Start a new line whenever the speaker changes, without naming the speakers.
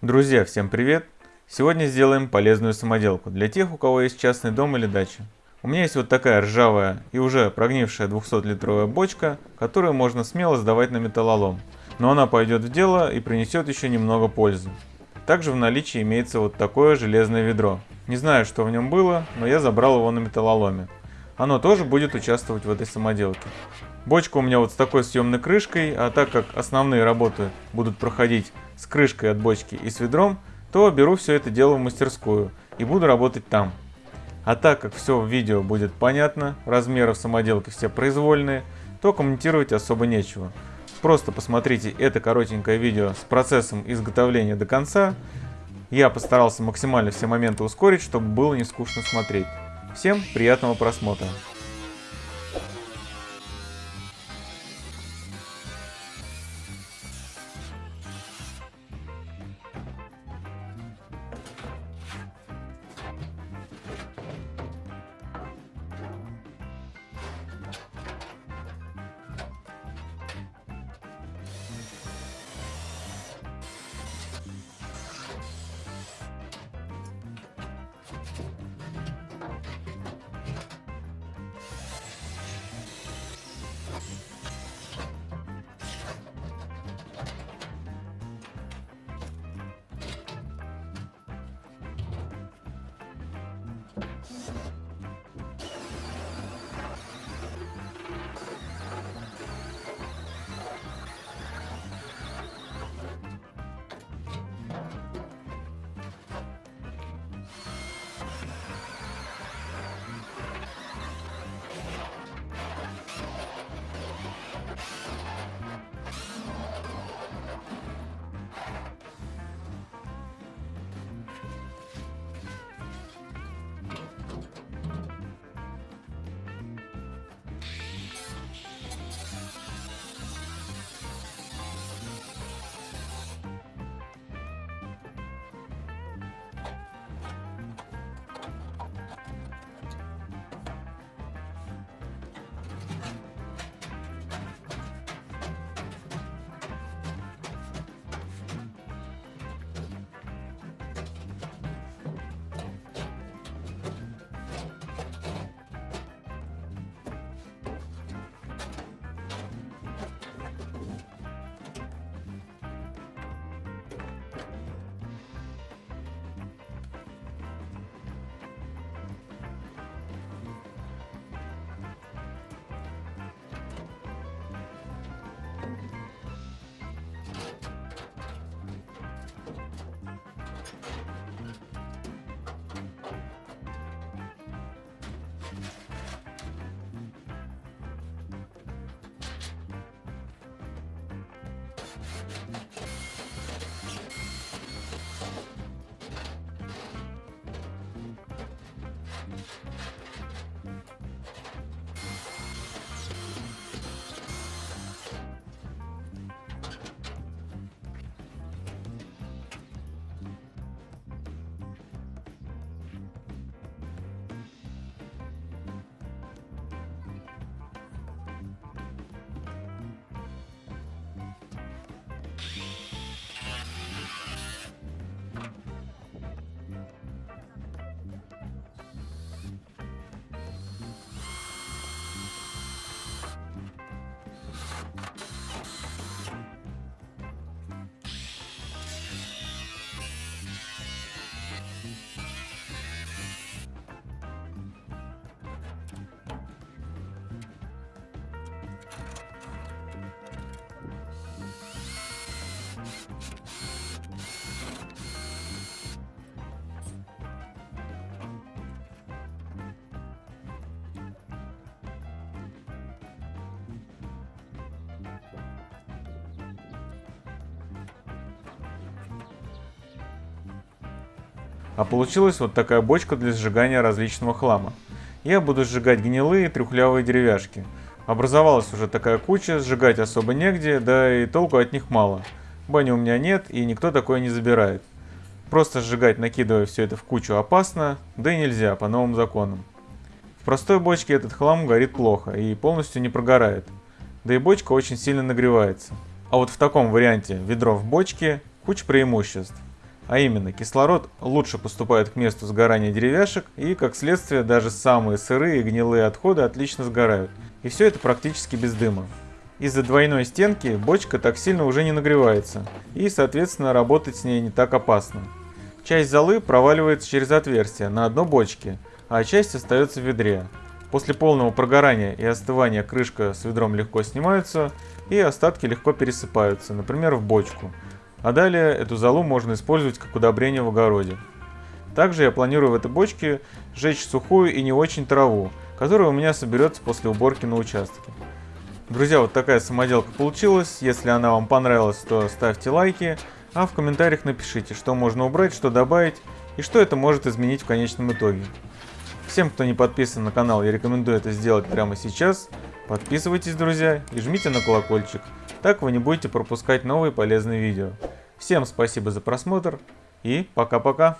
Друзья, всем привет! Сегодня сделаем полезную самоделку для тех, у кого есть частный дом или дача. У меня есть вот такая ржавая и уже прогнившая 200-литровая бочка, которую можно смело сдавать на металлолом. Но она пойдет в дело и принесет еще немного пользы. Также в наличии имеется вот такое железное ведро. Не знаю, что в нем было, но я забрал его на металлоломе. Оно тоже будет участвовать в этой самоделке. Бочка у меня вот с такой съемной крышкой, а так как основные работы будут проходить с крышкой от бочки и с ведром, то беру все это дело в мастерскую и буду работать там. А так как все в видео будет понятно, размеры в самоделке все произвольные, то комментировать особо нечего. Просто посмотрите это коротенькое видео с процессом изготовления до конца. Я постарался максимально все моменты ускорить, чтобы было не скучно смотреть. Всем приятного просмотра! Thank you. А получилась вот такая бочка для сжигания различного хлама. Я буду сжигать гнилые трюхлявые деревяшки. Образовалась уже такая куча, сжигать особо негде, да и толку от них мало. Бани у меня нет, и никто такое не забирает. Просто сжигать, накидывая все это в кучу, опасно, да и нельзя по новым законам. В простой бочке этот хлам горит плохо и полностью не прогорает. Да и бочка очень сильно нагревается. А вот в таком варианте ведро в бочке куча преимуществ. А именно, кислород лучше поступает к месту сгорания деревяшек и, как следствие, даже самые сырые и гнилые отходы отлично сгорают. И все это практически без дыма. Из-за двойной стенки бочка так сильно уже не нагревается, и, соответственно, работать с ней не так опасно. Часть золы проваливается через отверстие на дно бочки, а часть остается в ведре. После полного прогорания и остывания крышка с ведром легко снимается, и остатки легко пересыпаются, например, в бочку. А далее эту золу можно использовать как удобрение в огороде. Также я планирую в этой бочке сжечь сухую и не очень траву, которая у меня соберется после уборки на участке. Друзья, вот такая самоделка получилась. Если она вам понравилась, то ставьте лайки, а в комментариях напишите, что можно убрать, что добавить и что это может изменить в конечном итоге. Всем, кто не подписан на канал, я рекомендую это сделать прямо сейчас. Подписывайтесь, друзья, и жмите на колокольчик. Так вы не будете пропускать новые полезные видео. Всем спасибо за просмотр и пока-пока.